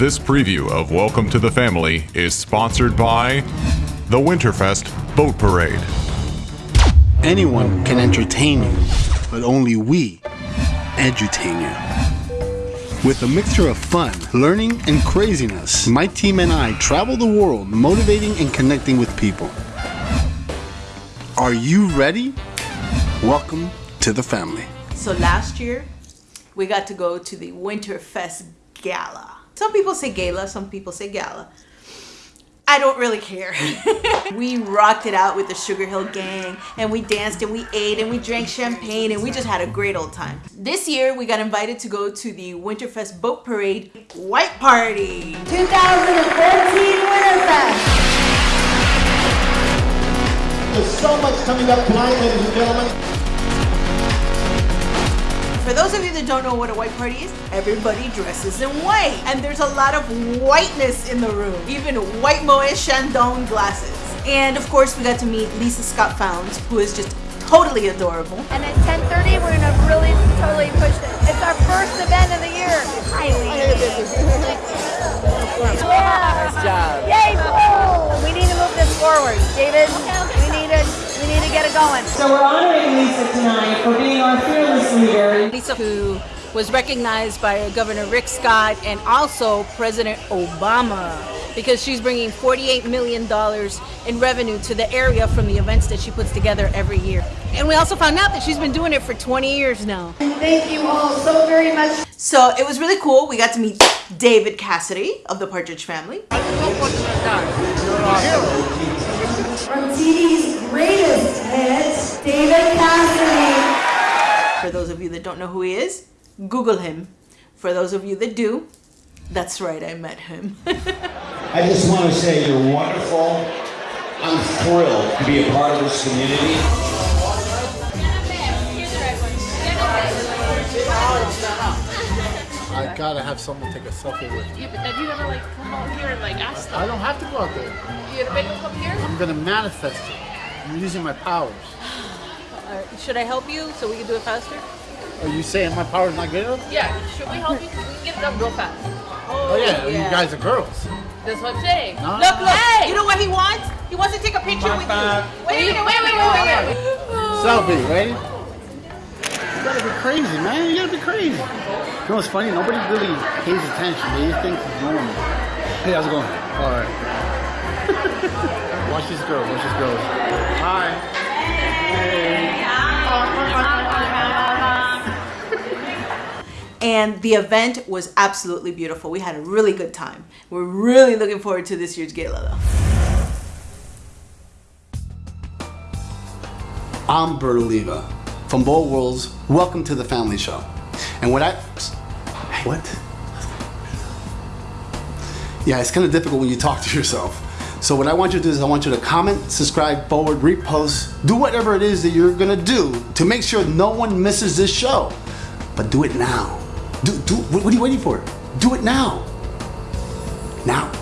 This preview of Welcome to the Family is sponsored by the Winterfest Boat Parade. Anyone can entertain you, but only we edutain you. With a mixture of fun, learning, and craziness, my team and I travel the world motivating and connecting with people. Are you ready? Welcome to the family. So last year, we got to go to the Winterfest Gala. Some people say gala, some people say gala. I don't really care. we rocked it out with the Sugar Hill Gang and we danced and we ate and we drank champagne and we just had a great old time. This year we got invited to go to the Winterfest Boat Parade White Party. 2014 Winterfest. There's so much coming up tonight, ladies and gentlemen. For those of you that don't know what a white party is, everybody dresses in white. And there's a lot of whiteness in the room. Even white Moet Chandon glasses. And of course, we got to meet Lisa Scott Founds, who is just totally adorable. And at 10.30, we're going to really totally push it. It's our first event of the year. Hi, Yeah. Nice job. Yay, boom! We need to move this forward. David, we need get it going. So we're honoring Lisa tonight for being our fearless leader. Lisa, who was recognized by Governor Rick Scott and also President Obama because she's bringing $48 million in revenue to the area from the events that she puts together every year. And we also found out that she's been doing it for 20 years now. Thank you all so very much. So it was really cool. We got to meet David Cassidy of the Partridge Family. From TV's For those of you that don't know who he is, Google him. For those of you that do, that's right, I met him. I just want to say you're wonderful. I'm thrilled to be a part of this community. I gotta have someone take a selfie with me. Yeah, but then you gotta like come out here and like ask them. I don't have to go out there. You gonna make them come here? I'm gonna manifest it. I'm using my powers. Uh, should I help you so we can do it faster? Are you saying my powers not good enough? Yeah. Should we help you? We can get it done real fast. Oh yeah, you guys are girls. That's what I'm saying. No. look, look, Hey! you know what he wants? He wants to take a picture with you. Wait, wait, wait, wait, wait, wait, wait. Selfie, ready? You gotta be crazy, man. You gotta be crazy. You know what's funny? Nobody really pays attention. They just think it's normal. Hey, how's it going? All right. watch this girl. Watch this girl. Hi. And the event was absolutely beautiful. We had a really good time. We're really looking forward to this year's gala though. I'm Bert Oliva from Bold Worlds. Welcome to the Family Show. And what I. What? Yeah, it's kind of difficult when you talk to yourself. So what I want you to do is I want you to comment, subscribe, forward, repost, do whatever it is that you're gonna do to make sure no one misses this show. But do it now. Do, do, what are you waiting for? Do it now. Now.